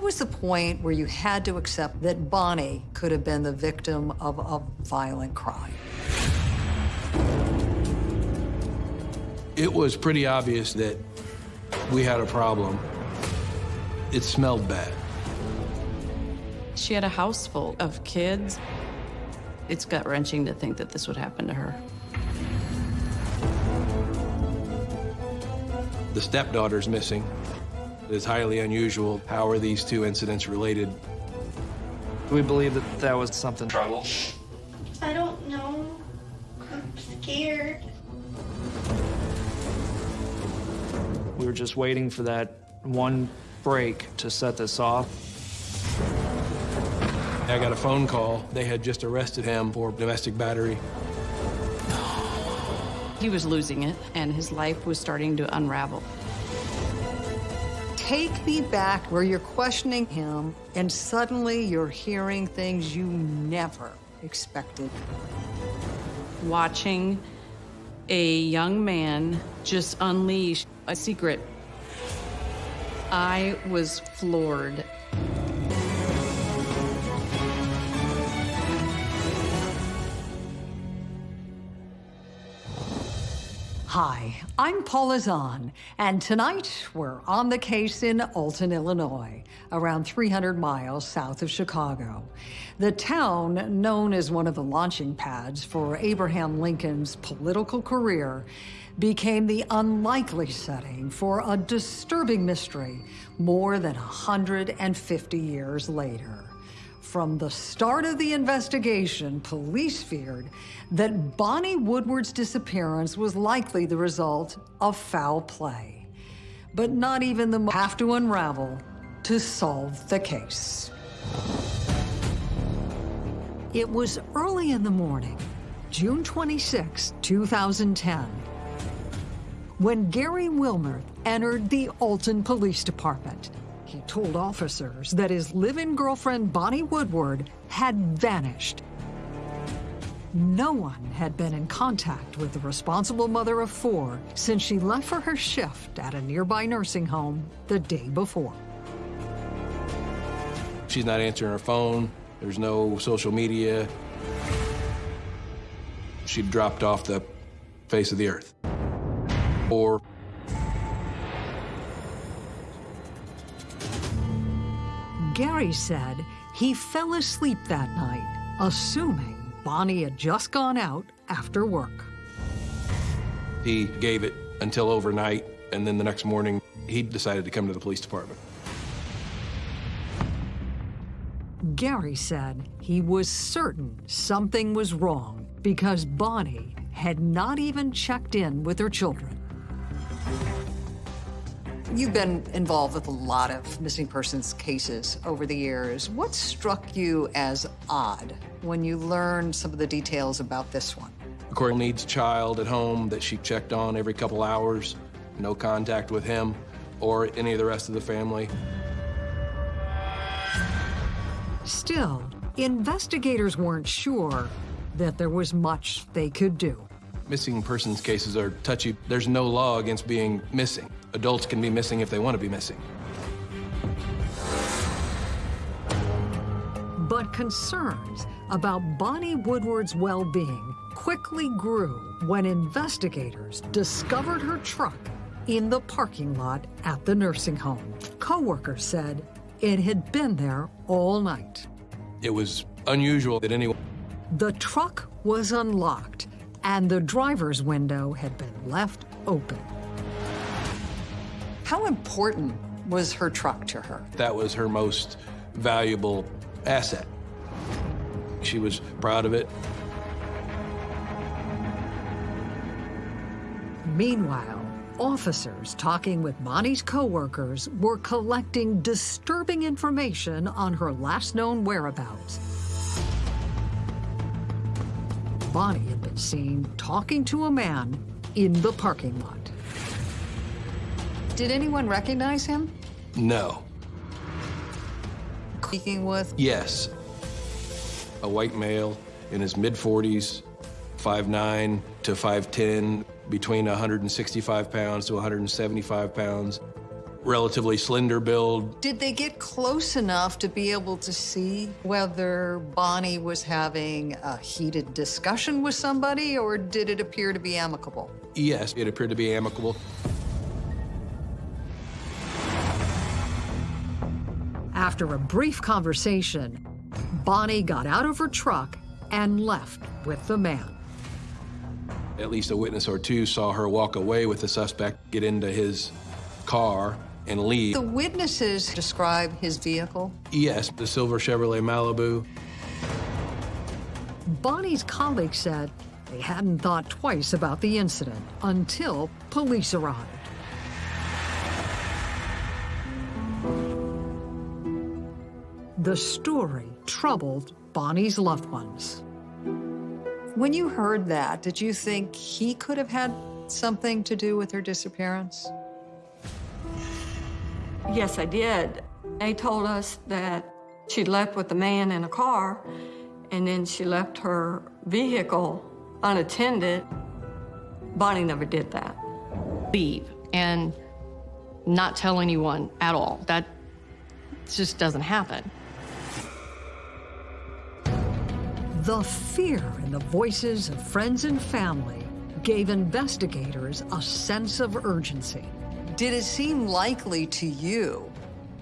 What was the point where you had to accept that Bonnie could have been the victim of a violent crime? It was pretty obvious that we had a problem. It smelled bad. She had a house full of kids. It's gut-wrenching to think that this would happen to her. The stepdaughter's missing. It's highly unusual. How are these two incidents related? We believe that that was something trouble. I don't know. I'm scared. We were just waiting for that one break to set this off. I got a phone call. They had just arrested him for domestic battery. He was losing it, and his life was starting to unravel. Take me back where you're questioning him, and suddenly you're hearing things you never expected. Watching a young man just unleash a secret. I was floored. I'm Paula Zahn, and tonight we're on the case in Alton, Illinois, around 300 miles south of Chicago. The town, known as one of the launching pads for Abraham Lincoln's political career, became the unlikely setting for a disturbing mystery more than 150 years later. From the start of the investigation, police feared that Bonnie Woodward's disappearance was likely the result of foul play. But not even the have to unravel to solve the case. It was early in the morning, June 26, 2010, when Gary Wilmer entered the Alton Police Department. He told officers that his live-in girlfriend, Bonnie Woodward, had vanished. No one had been in contact with the responsible mother of four since she left for her shift at a nearby nursing home the day before. She's not answering her phone. There's no social media. She dropped off the face of the earth. Or Gary said he fell asleep that night, assuming Bonnie had just gone out after work. he gave it until overnight, and then the next morning, he decided to come to the police department. Gary said he was certain something was wrong because Bonnie had not even checked in with her children. You've been involved with a lot of missing persons cases over the years. What struck you as odd when you learned some of the details about this one? The court needs a child at home that she checked on every couple hours, no contact with him or any of the rest of the family. Still, investigators weren't sure that there was much they could do. Missing persons cases are touchy. There's no law against being missing. Adults can be missing if they want to be missing. But concerns about Bonnie Woodward's well-being quickly grew when investigators discovered her truck in the parking lot at the nursing home. Coworkers said it had been there all night. It was unusual that anyone The truck was unlocked, and the driver's window had been left open. How important was her truck to her? that was her most valuable asset. She was proud of it. Meanwhile, officers talking with Bonnie's coworkers were collecting disturbing information on her last known whereabouts. Bonnie had been seen talking to a man in the parking lot. Did anyone recognize him? No. Speaking with Yes. A white male in his mid 40s, 5'9 to 5'10, between 165 pounds to 175 pounds. Relatively slender build. Did they get close enough to be able to see whether Bonnie was having a heated discussion with somebody, or did it appear to be amicable? Yes, it appeared to be amicable. After a brief conversation, Bonnie got out of her truck and left with the man. At least a witness or two saw her walk away with the suspect, get into his car, and leave. The witnesses describe his vehicle. Yes, the silver Chevrolet Malibu. Bonnie's colleague said they hadn't thought twice about the incident until police arrived. The story troubled Bonnie's loved ones. When you heard that, did you think he could have had something to do with her disappearance? Yes, I did. They told us that she left with a man in a car, and then she left her vehicle unattended. Bonnie never did that. Leave and not tell anyone at all. That just doesn't happen. The fear in the voices of friends and family gave investigators a sense of urgency. Did it seem likely to you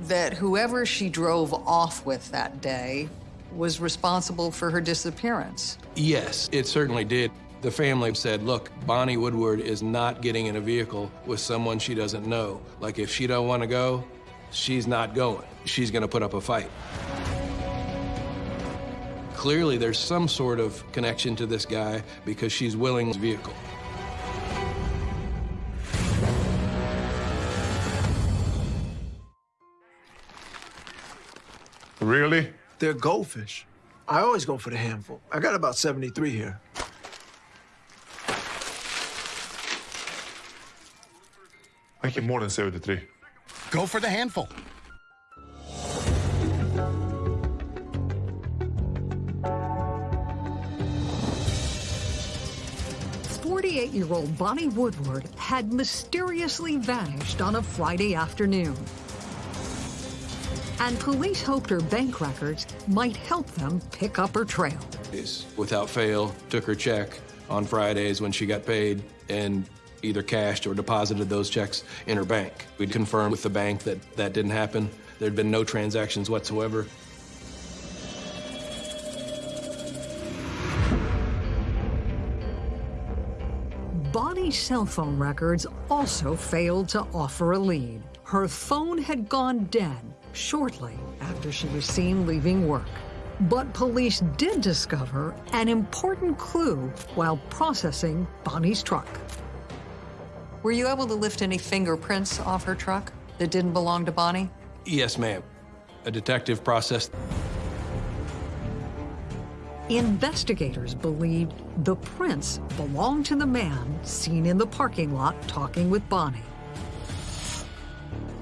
that whoever she drove off with that day was responsible for her disappearance? Yes, it certainly did. The family said, look, Bonnie Woodward is not getting in a vehicle with someone she doesn't know. Like, if she don't want to go, she's not going. She's going to put up a fight. Clearly, there's some sort of connection to this guy because she's willing his vehicle. Really? They're goldfish. I always go for the handful. I got about 73 here. I get more than 73. Go for the handful. Forty-eight-year-old Bonnie Woodward had mysteriously vanished on a Friday afternoon. And police hoped her bank records might help them pick up her trail. Without fail, took her check on Fridays when she got paid and either cashed or deposited those checks in her bank. We'd confirmed with the bank that that didn't happen. There'd been no transactions whatsoever. Bonnie's cell phone records also failed to offer a lead. Her phone had gone dead shortly after she was seen leaving work. But police did discover an important clue while processing Bonnie's truck. Were you able to lift any fingerprints off her truck that didn't belong to Bonnie? Yes, ma'am. A detective processed. Investigators believed the prints belonged to the man seen in the parking lot talking with Bonnie.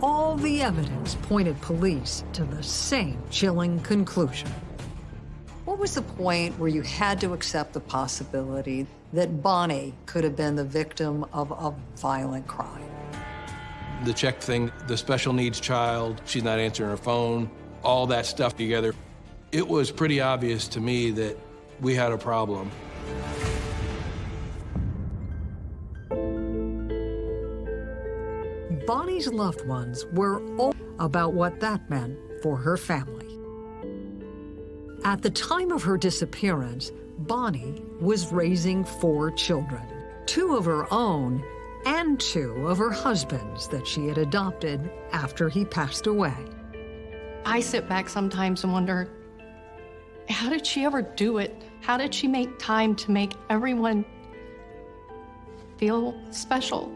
All the evidence pointed police to the same chilling conclusion. What was the point where you had to accept the possibility that Bonnie could have been the victim of a violent crime? The check thing, the special needs child, she's not answering her phone, all that stuff together. It was pretty obvious to me that we had a problem. Bonnie's loved ones were all about what that meant for her family. At the time of her disappearance, Bonnie was raising four children, two of her own and two of her husband's that she had adopted after he passed away. I sit back sometimes and wonder, how did she ever do it? How did she make time to make everyone feel special?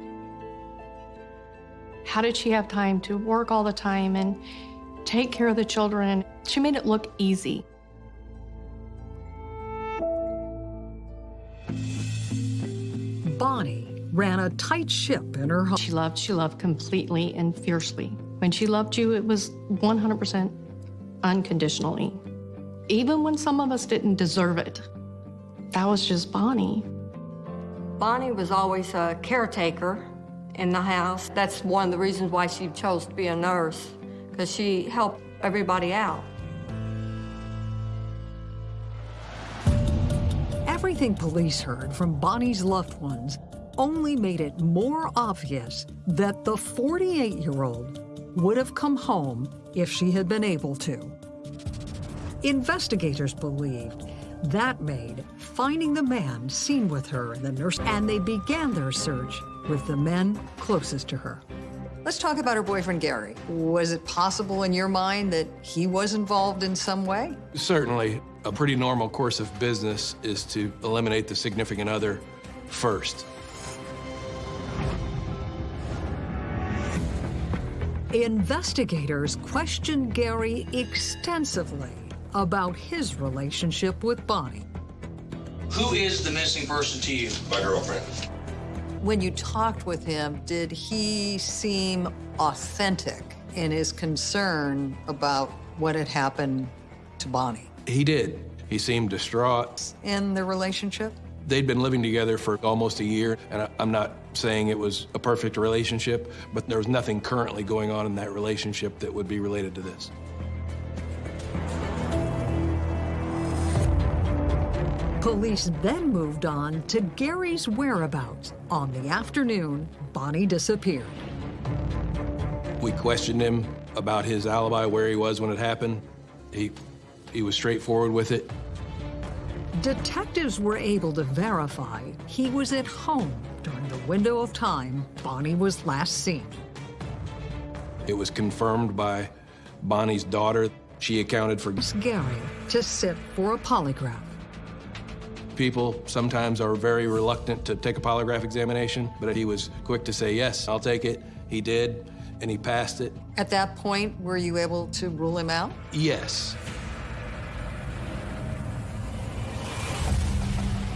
How did she have time to work all the time and take care of the children? She made it look easy. Bonnie ran a tight ship in her home. She loved, she loved completely and fiercely. When she loved you, it was 100% unconditionally. Even when some of us didn't deserve it. That was just Bonnie. Bonnie was always a caretaker, in the house. That's one of the reasons why she chose to be a nurse, because she helped everybody out. Everything police heard from Bonnie's loved ones only made it more obvious that the 48-year-old would have come home if she had been able to. Investigators believed that made finding the man seen with her in the nurse, and they began their search with the men closest to her. Let's talk about her boyfriend, Gary. Was it possible in your mind that he was involved in some way? Certainly, a pretty normal course of business is to eliminate the significant other first. Investigators questioned Gary extensively about his relationship with Bonnie. Who is the missing person to you? My girlfriend. When you talked with him, did he seem authentic in his concern about what had happened to Bonnie? He did. He seemed distraught. In the relationship? They'd been living together for almost a year, and I- I'm not saying it was a perfect relationship, but there was nothing currently going on in that relationship that would be related to this. Police then moved on to Gary's whereabouts on the afternoon Bonnie disappeared. We questioned him about his alibi, where he was when it happened. He, he was straightforward with it. Detectives were able to verify he was at home during the window of time Bonnie was last seen. It was confirmed by Bonnie's daughter. She accounted for Gary to sit for a polygraph. People sometimes are very reluctant to take a polygraph examination, but he was quick to say, yes, I'll take it. He did, and he passed it. At that point, were you able to rule him out? Yes.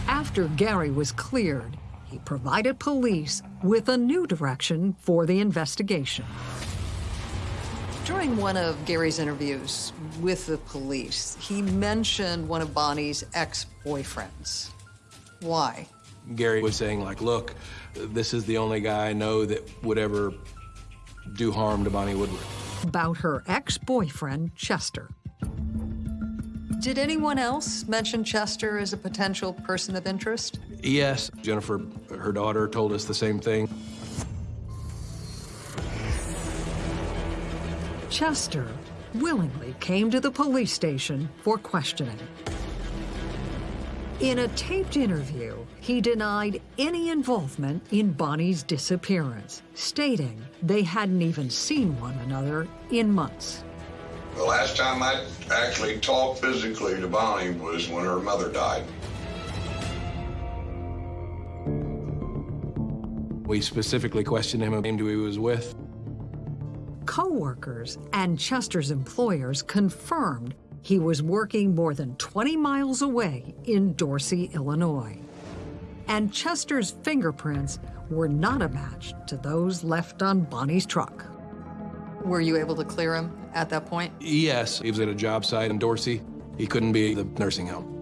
After Gary was cleared, he provided police with a new direction for the investigation. During one of Gary's interviews with the police, he mentioned one of Bonnie's ex-boyfriends. Why? Gary was saying, like, look, this is the only guy I know that would ever do harm to Bonnie Woodward. About her ex-boyfriend, Chester. Did anyone else mention Chester as a potential person of interest? Yes, Jennifer, her daughter, told us the same thing. Chester willingly came to the police station for questioning. In a taped interview, he denied any involvement in Bonnie's disappearance, stating they hadn't even seen one another in months. The last time I actually talked physically to Bonnie was when her mother died. We specifically questioned him about who he was with. Co-workers and Chester's employers confirmed he was working more than 20 miles away in Dorsey, Illinois. And Chester's fingerprints were not a match to those left on Bonnie's truck. Were you able to clear him at that point? Yes, he was at a job site in Dorsey. He couldn't be at the nursing home.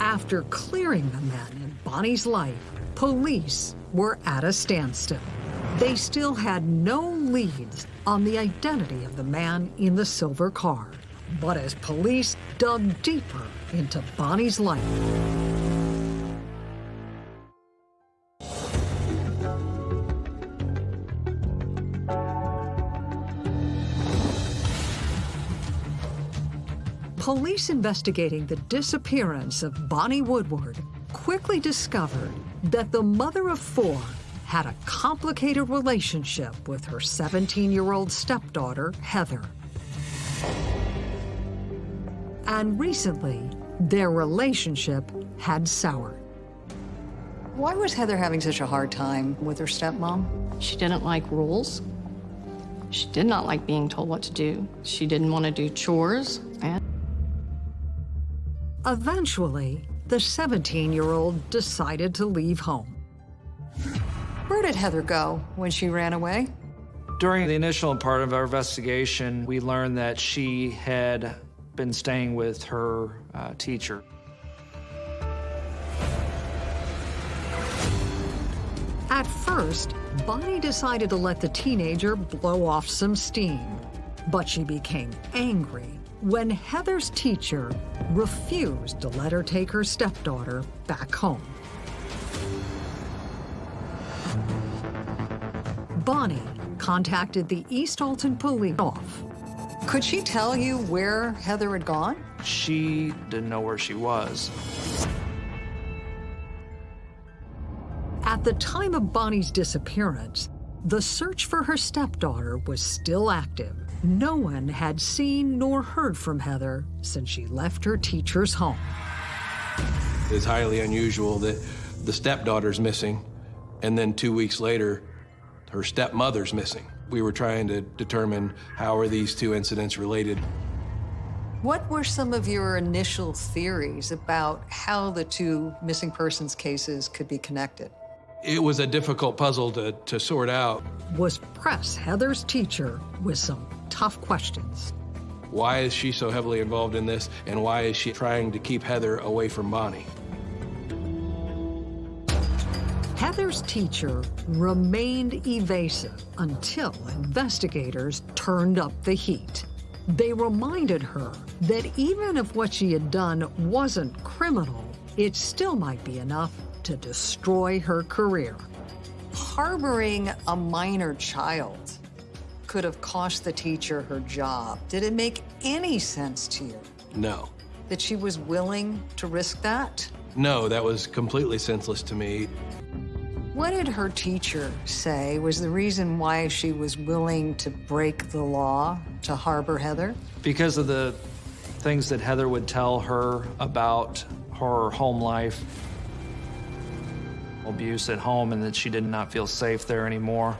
After clearing the men in Bonnie's life, police were at a standstill. They still had no leads on the identity of the man in the silver car. But as police dug deeper into Bonnie's life, police investigating the disappearance of Bonnie Woodward quickly discovered that the mother of four had a complicated relationship with her 17-year-old stepdaughter, Heather. And recently, their relationship had soured. Why was Heather having such a hard time with her stepmom? She didn't like rules. She did not like being told what to do. She didn't want to do chores. Eventually, the 17-year-old decided to leave home. Where did Heather go when she ran away? During the initial part of our investigation, we learned that she had been staying with her uh, teacher. At first, Bonnie decided to let the teenager blow off some steam. But she became angry when Heather's teacher refused to let her take her stepdaughter back home. Bonnie contacted the East Alton police off. Could she tell you where Heather had gone? She didn't know where she was. At the time of Bonnie's disappearance, the search for her stepdaughter was still active. No one had seen nor heard from Heather since she left her teacher's home. It's highly unusual that the stepdaughter's missing, and then two weeks later, her stepmother's missing. We were trying to determine how are these two incidents related. What were some of your initial theories about how the two missing persons cases could be connected? It was a difficult puzzle to, to sort out. Was press Heather's teacher with some tough questions. Why is she so heavily involved in this, and why is she trying to keep Heather away from Bonnie? Heather's teacher remained evasive until investigators turned up the heat. They reminded her that even if what she had done wasn't criminal, it still might be enough to destroy her career. Harboring a minor child could have cost the teacher her job. Did it make any sense to you No. that she was willing to risk that? No, that was completely senseless to me. What did her teacher say was the reason why she was willing to break the law to harbor Heather? Because of the things that Heather would tell her about her home life, abuse at home, and that she did not feel safe there anymore.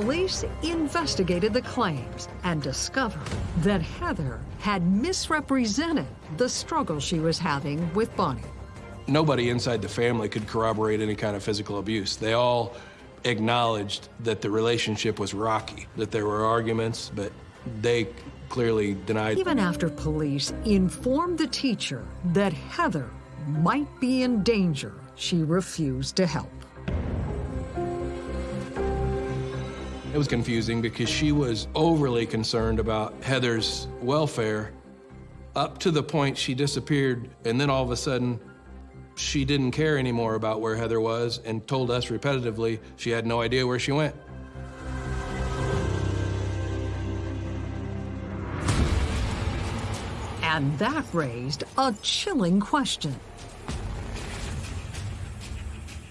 Police investigated the claims and discovered that Heather had misrepresented the struggle she was having with Bonnie. Nobody inside the family could corroborate any kind of physical abuse. They all acknowledged that the relationship was rocky, that there were arguments, but they clearly denied. Even after police informed the teacher that Heather might be in danger, she refused to help. It was confusing because she was overly concerned about Heather's welfare up to the point she disappeared, and then all of a sudden, she didn't care anymore about where Heather was and told us repetitively she had no idea where she went. And that raised a chilling question.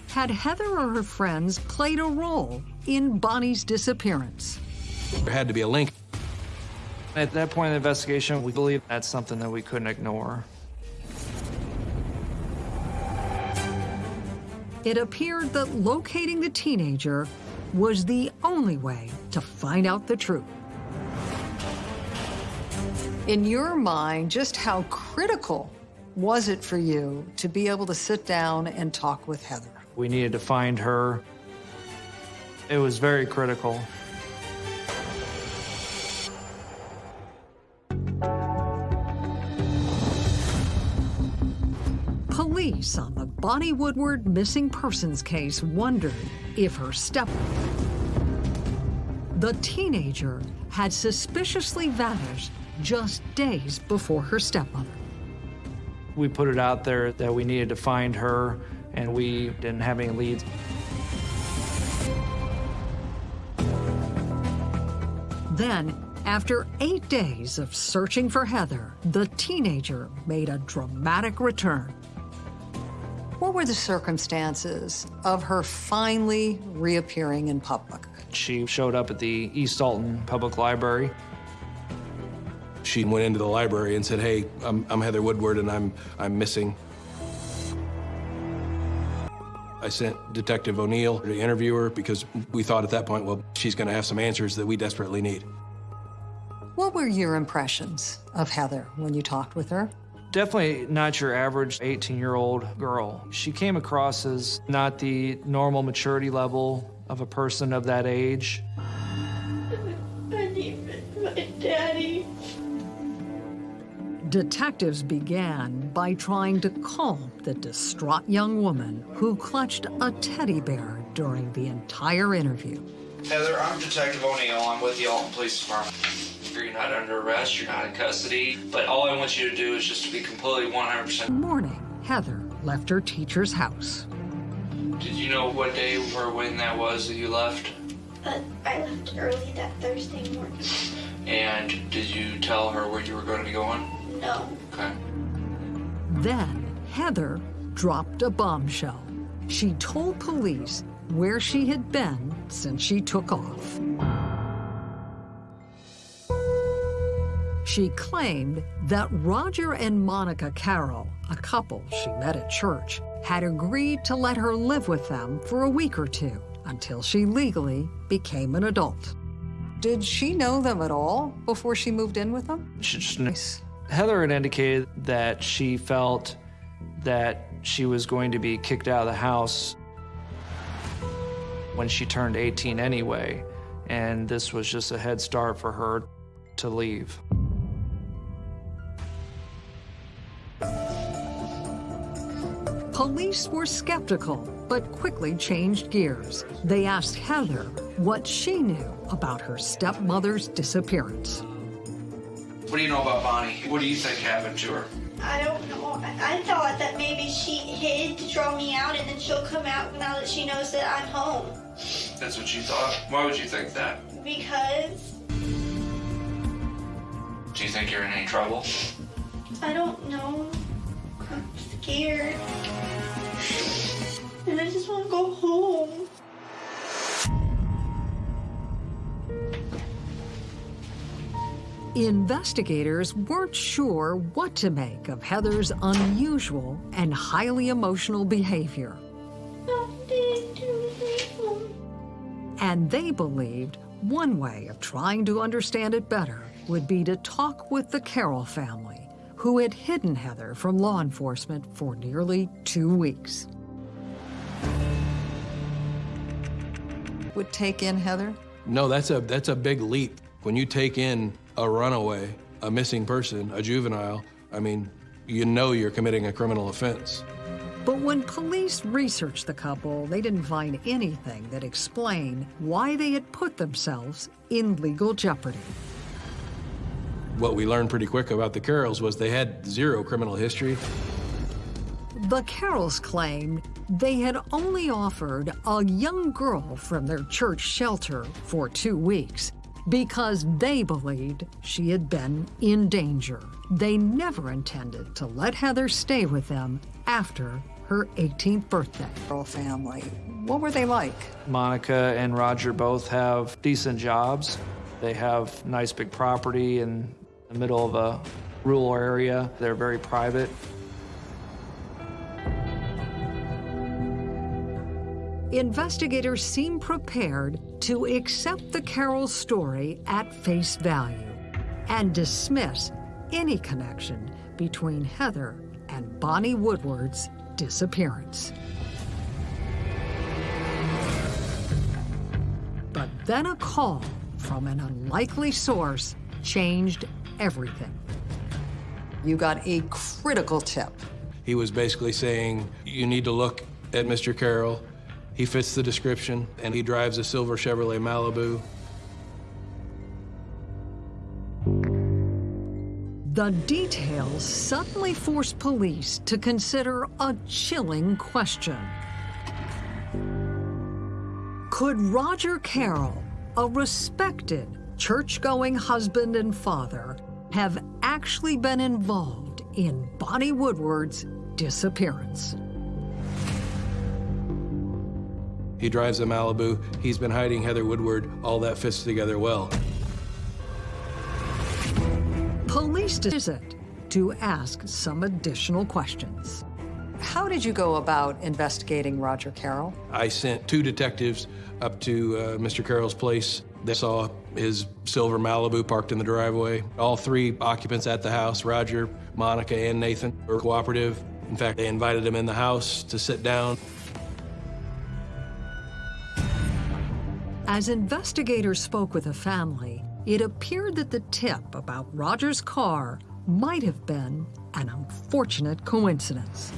Had Heather or her friends played a role in Bonnie's disappearance? There had to be a link. At that point in the investigation, we believe that's something that we couldn't ignore. It appeared that locating the teenager was the only way to find out the truth. In your mind, just how critical was it for you to be able to sit down and talk with Heather? We needed to find her. It was very critical. Police on the Bonnie Woodward missing persons case wondered if her step the teenager had suspiciously vanished just days before her stepmother. We put it out there that we needed to find her, and we didn't have any leads. Then, after eight days of searching for Heather, the teenager made a dramatic return. What were the circumstances of her finally reappearing in public? She showed up at the East Alton Public Library. She went into the library and said, "Hey, I'm, I'm Heather Woodward, and I'm I'm missing." I sent Detective O'Neill to interview her because we thought at that point, well, she's going to have some answers that we desperately need. What were your impressions of Heather when you talked with her? Definitely not your average 18 year old girl. She came across as not the normal maturity level of a person of that age. I need my daddy. Detectives began by trying to calm the distraught young woman who clutched a teddy bear during the entire interview. Heather, I'm Detective O'Neill. I'm with the Alton Police Department. You're not under arrest, you're not in custody, but all I want you to do is just to be completely 100%. Morning, Heather left her teacher's house. Did you know what day or when that was that you left? But I left early that Thursday morning. And did you tell her where you were going to be going? No. Okay. Then Heather dropped a bombshell. She told police where she had been since she took off. She claimed that Roger and Monica Carroll, a couple she met at church, had agreed to let her live with them for a week or two until she legally became an adult. Did she know them at all before she moved in with them? She just, Heather had indicated that she felt that she was going to be kicked out of the house when she turned 18 anyway, and this was just a head start for her to leave. Police were skeptical, but quickly changed gears. They asked Heather what she knew about her stepmother's disappearance. What do you know about Bonnie? What do you think happened to her? I don't know. I, thought that maybe she hid to draw me out and then she'll come out now that she knows that I'm home. That's what you thought? Why would you think that? Because Do you think you're in any trouble? I don't know. I'm scared. And I just want to go home. Investigators weren't sure what to make of Heather's unusual and highly emotional behavior. And they believed one way of trying to understand it better would be to talk with the Carroll family, who had hidden Heather from law enforcement for nearly two weeks. Would take in Heather? No, that's a that's a big leap. When you take in a runaway, a missing person, a juvenile, I mean, you know you're committing a criminal offense. But when police researched the couple, they didn't find anything that explained why they had put themselves in legal jeopardy. What we learned pretty quick about the Carrolls was they had zero criminal history. The Carrolls claimed they had only offered a young girl from their church shelter for two weeks because they believed she had been in danger. They never intended to let Heather stay with them after her 18th birthday. Carroll family, what were they like? Monica and Roger both have decent jobs. They have nice big property in the middle of a rural area. They're very private. Investigators seem prepared to accept the Carroll story at face value and dismiss any connection between Heather and Bonnie Woodward's disappearance. But then a call from an unlikely source changed everything. You got a critical tip. He was basically saying, you need to look at Mr. Carroll. He fits the description, and he drives a silver Chevrolet Malibu. The details suddenly forced police to consider a chilling question. Could Roger Carroll, a respected church-going husband and father, have actually been involved in Bonnie Woodward's disappearance? He drives a Malibu. He's been hiding Heather Woodward. All that fits together well. Police visit to ask some additional questions. How did you go about investigating Roger Carroll? I sent two detectives up to uh, Mr. Carroll's place. They saw his silver Malibu parked in the driveway. All three occupants at the house, Roger, Monica, and Nathan, were cooperative. In fact, they invited him in the house to sit down. As investigators spoke with the family, it appeared that the tip about Roger's car might have been an unfortunate coincidence.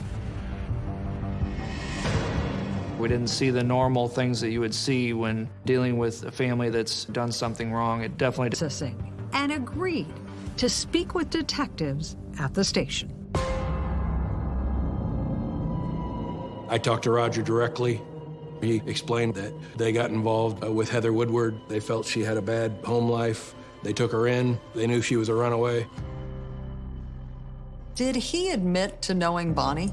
We didn't see the normal things that you would see when dealing with a family that's done something wrong. It definitely processing and agreed to speak with detectives at the station. I talked to Roger directly. He explained that they got involved uh, with Heather Woodward. They felt she had a bad home life. They took her in. They knew she was a runaway. Did he admit to knowing Bonnie?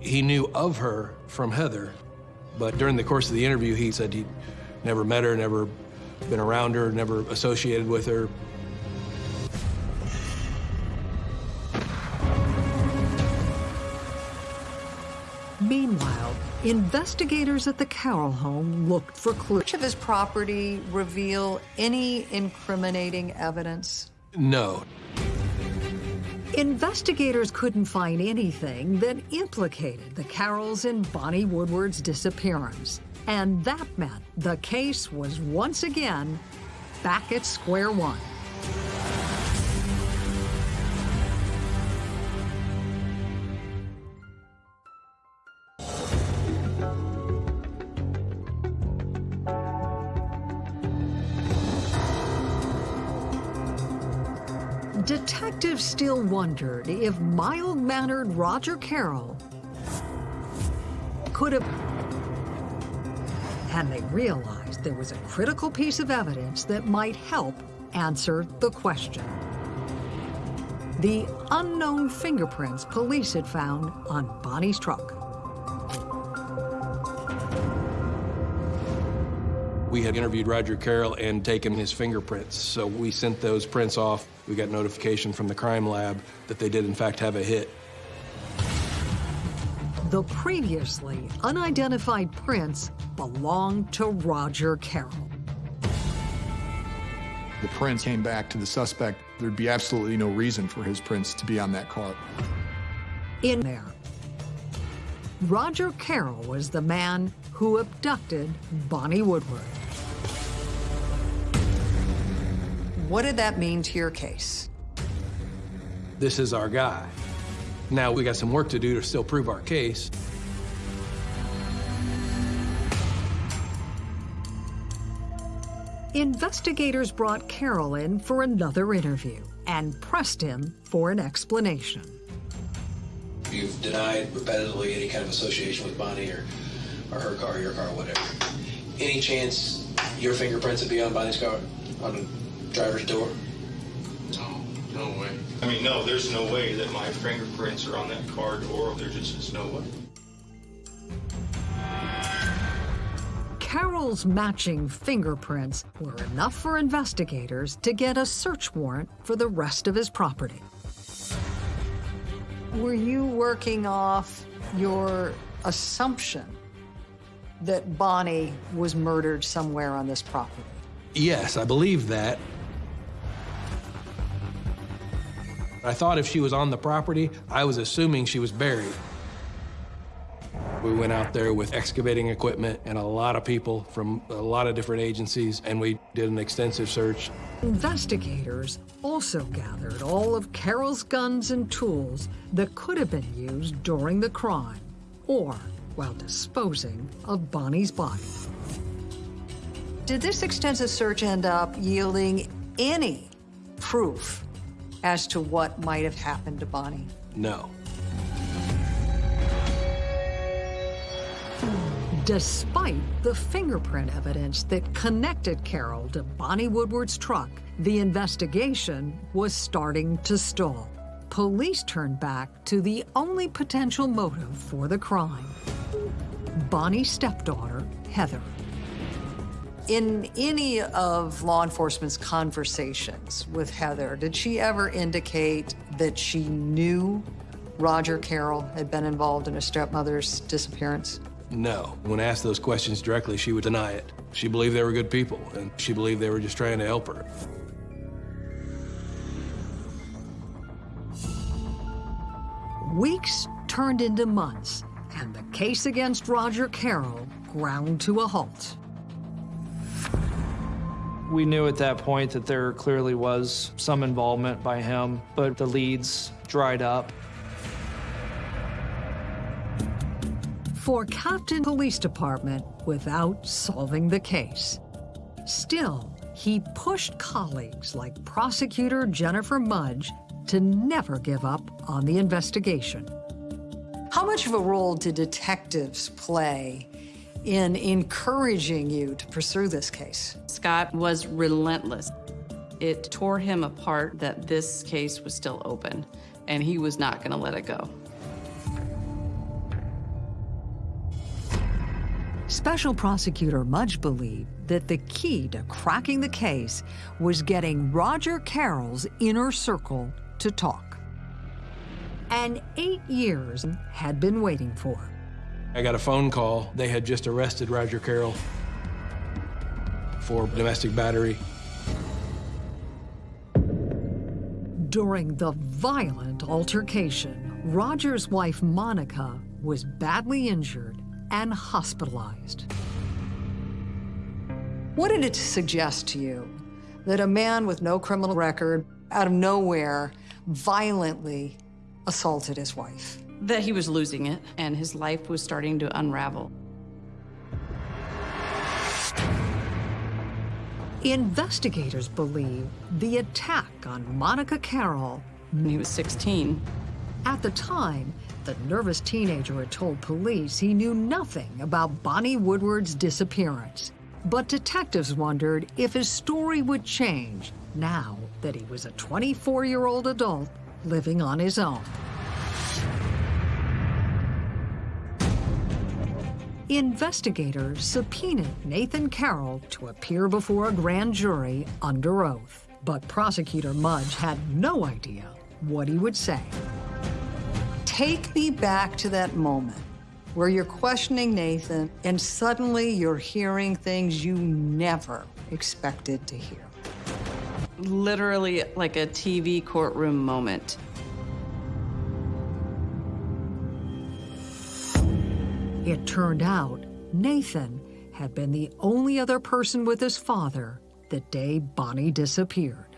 He knew of her from Heather, but during the course of the interview, he said he'd never met her, never been around her, never associated with her. Meanwhile, investigators at the Carroll home looked for clues. Much of his property reveal any incriminating evidence? No. Investigators couldn't find anything that implicated the Carrolls in Bonnie Woodward's disappearance. And that meant the case was once again back at square one. Detectives still wondered if mild-mannered Roger Carroll could have... And they realized there was a critical piece of evidence that might help answer the question. The unknown fingerprints police had found on Bonnie's truck. We had interviewed Roger Carroll and taken his fingerprints, so we sent those prints off. We got notification from the crime lab that they did, in fact, have a hit. The previously unidentified prints belonged to Roger Carroll. The prints came back to the suspect. There'd be absolutely no reason for his prints to be on that car. In there, Roger Carroll was the man who abducted Bonnie Woodward. What did that mean to your case? This is our guy. Now we got some work to do to still prove our case. Investigators brought Carroll in for another interview and pressed him for an explanation. You've denied repetitively any kind of association with Bonnie or, or her car, your car, whatever. Any chance your fingerprints would be on Bonnie's car, on the driver's door? No, no way. I mean, no, there's no way that my fingerprints are on that car door. There just is no way. Carroll's matching fingerprints were enough for investigators to get a search warrant for the rest of his property. Were you working off your assumption that Bonnie was murdered somewhere on this property? Yes, I believe that. I thought if she was on the property, I was assuming she was buried. We went out there with excavating equipment and a lot of people from a lot of different agencies, and we did an extensive search. Investigators also gathered all of Carroll's guns and tools that could have been used during the crime or while disposing of Bonnie's body. Did this extensive search end up yielding any proof as to what might have happened to Bonnie? No. Despite the fingerprint evidence that connected Carroll to Bonnie Woodward's truck, the investigation was starting to stall. Police turned back to the only potential motive for the crime Bonnie's stepdaughter, Heather. In any of law enforcement's conversations with Heather, did she ever indicate that she knew Roger Carroll had been involved in her stepmother's disappearance? No. When asked those questions directly, she would deny it. She believed they were good people, and she believed they were just trying to help her. Weeks turned into months, and the case against Roger Carroll ground to a halt. We knew at that point that there clearly was some involvement by him, but the leads dried up. For Captain Police Department without solving the case. Still, he pushed colleagues like prosecutor Jennifer Mudge to never give up on the investigation. How much of a role did detectives play in encouraging you to pursue this case? Scott was relentless. It tore him apart that this case was still open, and he was not going to let it go. Special Prosecutor Mudge believed that the key to cracking the case was getting Roger Carroll's inner circle to talk. And eight years had been waiting for. I got a phone call. They had just arrested Roger Carroll for domestic battery. During the violent altercation, Roger's wife, Monica, was badly injured and hospitalized. What did it suggest to you that a man with no criminal record, out of nowhere, violently assaulted his wife? That he was losing it, and his life was starting to unravel. Investigators believe the attack on Monica Carroll. When he was 16. At the time, the nervous teenager had told police he knew nothing about Bonnie Woodward's disappearance. But detectives wondered if his story would change now that he was a 24-year-old adult living on his own. The investigators subpoenaed Nathan Carroll to appear before a grand jury under oath. But prosecutor Mudge had no idea what he would say. Take me back to that moment where you're questioning Nathan and suddenly you're hearing things you never expected to hear. Literally like a TV courtroom moment. It turned out Nathan had been the only other person with his father the day Bonnie disappeared.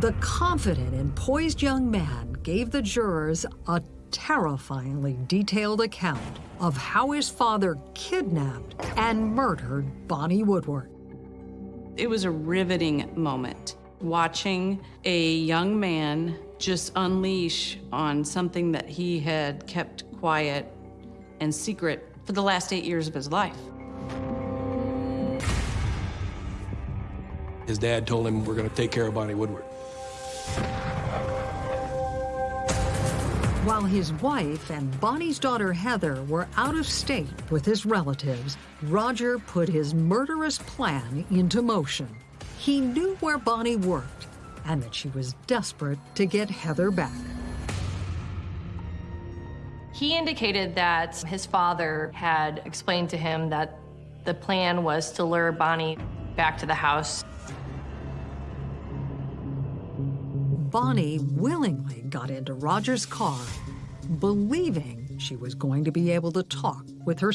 The confident and poised young man gave the jurors a terrifyingly detailed account of how his father kidnapped and murdered Bonnie Woodward. It was a riveting moment watching a young man just unleash on something that he had kept quiet and secret for the last eight years of his life. His dad told him, we're going to take care of Bonnie Woodward. While his wife and Bonnie's daughter Heather were out of state with his relatives, Roger put his murderous plan into motion. He knew where Bonnie worked and that she was desperate to get Heather back. He indicated that his father had explained to him that the plan was to lure Bonnie back to the house. Bonnie willingly got into Roger's car, believing she was going to be able to talk with her.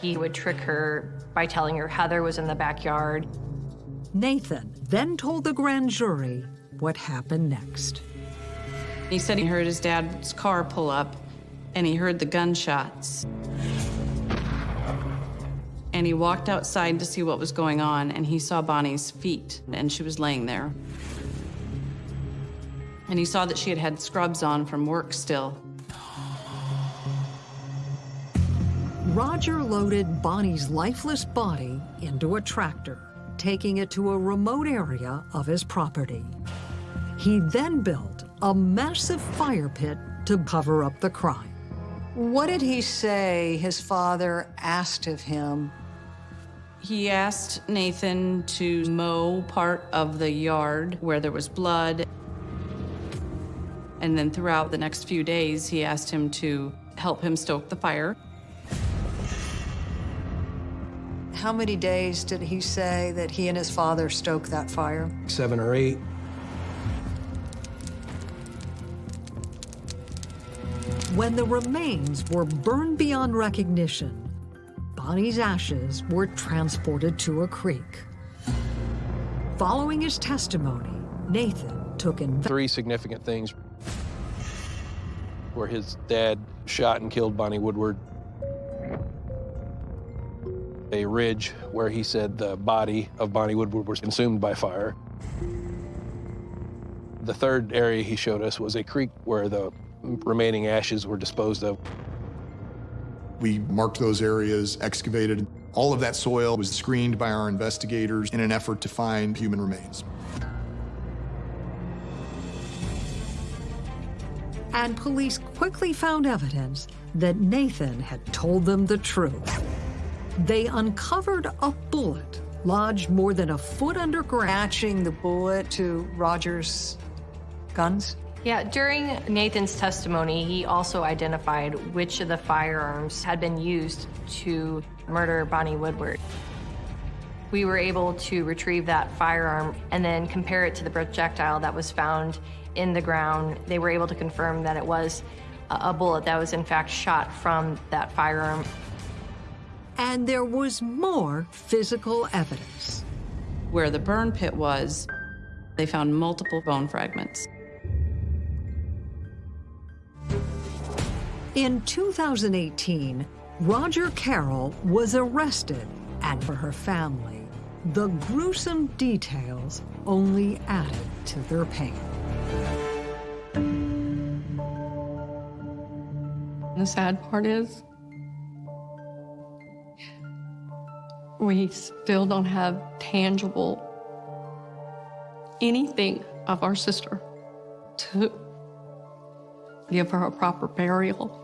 He would trick her by telling her Heather was in the backyard. Nathan then told the grand jury what happened next. He said he heard his dad's car pull up and he heard the gunshots. And he walked outside to see what was going on and he saw Bonnie's feet and she was laying there. And he saw that she had had scrubs on from work still. Roger loaded Bonnie's lifeless body into a tractor, taking it to a remote area of his property. He then built a massive fire pit to cover up the crime. What did he say his father asked of him? He asked Nathan to mow part of the yard where there was blood. And then throughout the next few days, he asked him to help him stoke the fire. How many days did he say that he and his father stoked that fire? Seven or eight. When the remains were burned beyond recognition, Bonnie's ashes were transported to a creek. Following his testimony, Nathan took in Three significant things where his dad shot and killed Bonnie Woodward. A ridge where he said the body of Bonnie Woodward was consumed by fire. The third area he showed us was a creek where the remaining ashes were disposed of. We marked those areas, excavated. All of that soil was screened by our investigators in an effort to find human remains. and police quickly found evidence that Nathan had told them the truth. They uncovered a bullet lodged more than a foot underground. Matching the bullet to Roger's guns? Yeah, during Nathan's testimony, he also identified which of the firearms had been used to murder Bonnie Woodward. We were able to retrieve that firearm and then compare it to the projectile that was found in the ground. They were able to confirm that it was a bullet that was in fact shot from that firearm. And there was more physical evidence. Where the burn pit was, they found multiple bone fragments. In 2018, Roger Carroll was arrested, and for her family, the gruesome details only added to their pain. The sad part is, we still don't have tangible anything of our sister to give her a proper burial.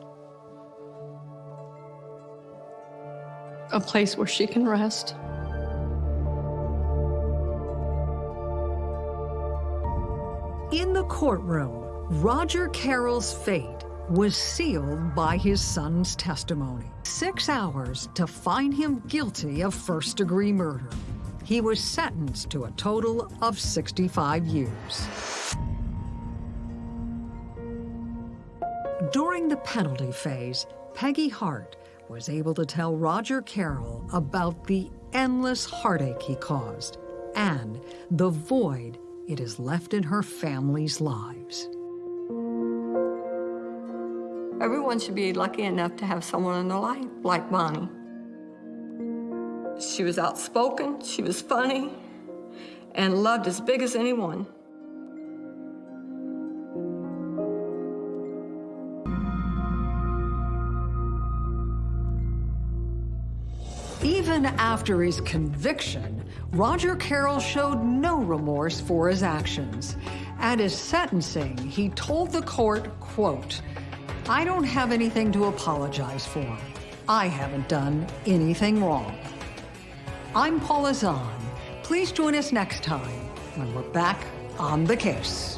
A place where she can rest. In the courtroom, Roger Carroll's fate was sealed by his son's testimony. Six hours to find him guilty of first-degree murder. He was sentenced to a total of 65 years. During the penalty phase, Peggy Hart was able to tell Roger Carroll about the endless heartache he caused and the void it has left in her family's lives. Everyone should be lucky enough to have someone in their life like Bonnie. She was outspoken, she was funny, and loved as big as anyone. Even after his conviction, Roger Carroll showed no remorse for his actions. At his sentencing, he told the court, quote, I don't have anything to apologize for. I haven't done anything wrong. I'm Paula Zahn. Please join us next time when we're back on the case.